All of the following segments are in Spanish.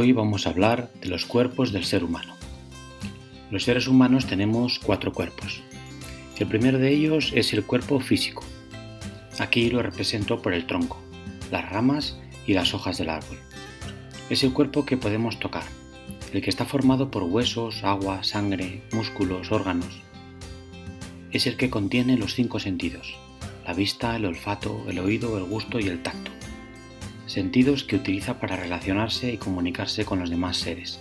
Hoy vamos a hablar de los cuerpos del ser humano. Los seres humanos tenemos cuatro cuerpos. El primero de ellos es el cuerpo físico. Aquí lo represento por el tronco, las ramas y las hojas del árbol. Es el cuerpo que podemos tocar, el que está formado por huesos, agua, sangre, músculos, órganos. Es el que contiene los cinco sentidos, la vista, el olfato, el oído, el gusto y el tacto sentidos que utiliza para relacionarse y comunicarse con los demás seres.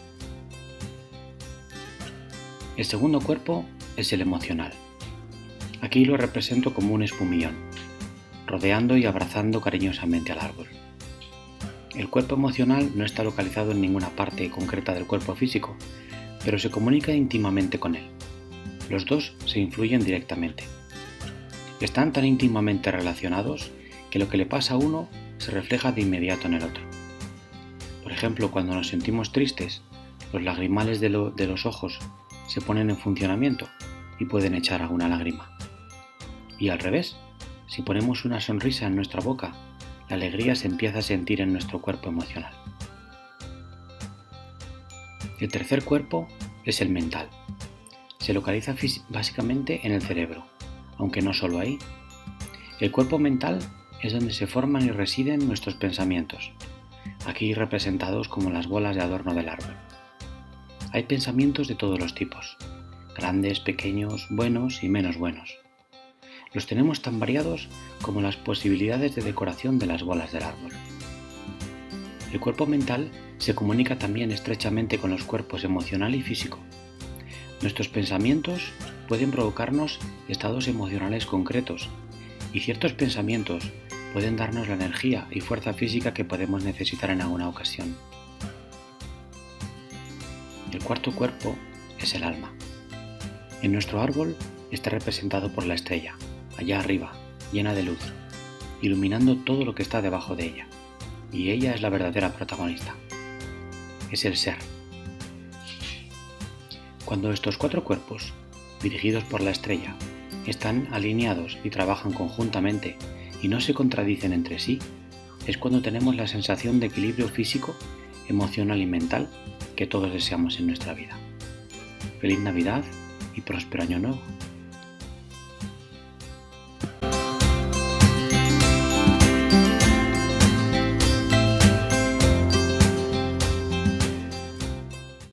El segundo cuerpo es el emocional. Aquí lo represento como un espumillón, rodeando y abrazando cariñosamente al árbol. El cuerpo emocional no está localizado en ninguna parte concreta del cuerpo físico, pero se comunica íntimamente con él. Los dos se influyen directamente. Están tan íntimamente relacionados que lo que le pasa a uno se refleja de inmediato en el otro. Por ejemplo, cuando nos sentimos tristes, los lagrimales de, los ojos se ponen en funcionamiento y pueden echar alguna lágrima. Y al revés, si ponemos una sonrisa en nuestra boca, la alegría se empieza a sentir en nuestro cuerpo emocional. El tercer cuerpo es el mental. Se localiza básicamente en el cerebro, aunque no solo ahí. El cuerpo mental es donde se forman y residen nuestros pensamientos, aquí representados como las bolas de adorno del árbol. Hay pensamientos de todos los tipos, grandes, pequeños, buenos y menos buenos. Los tenemos tan variados como las posibilidades de decoración de las bolas del árbol. El cuerpo mental se comunica también estrechamente con los cuerpos emocional y físico. Nuestros pensamientos pueden provocarnos estados emocionales concretos y ciertos pensamientos pueden darnos la energía y fuerza física que podemos necesitar en alguna ocasión. El cuarto cuerpo es el alma. En nuestro árbol está representado por la estrella, allá arriba, llena de luz, iluminando todo lo que está debajo de ella. Y ella es la verdadera protagonista. Es el ser. Cuando estos cuatro cuerpos, dirigidos por la estrella, están alineados y trabajan conjuntamente y no se contradicen entre sí, es cuando tenemos la sensación de equilibrio físico, emocional y mental que todos deseamos en nuestra vida. Feliz Navidad y próspero año nuevo.